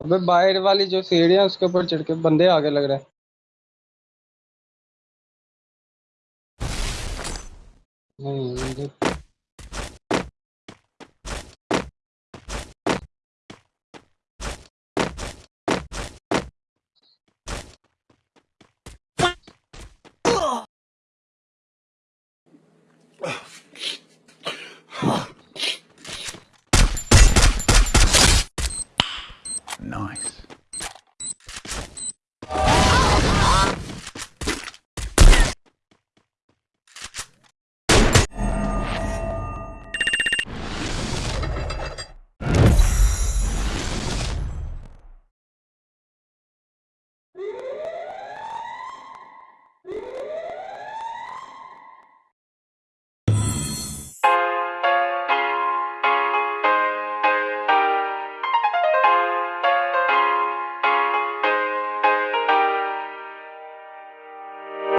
ابے باہر والی جو سیڑھی سیڑھیاں اس کے اوپر چڑھ کے بندے آگے لگ رہے ہیں۔ نہیں۔ نو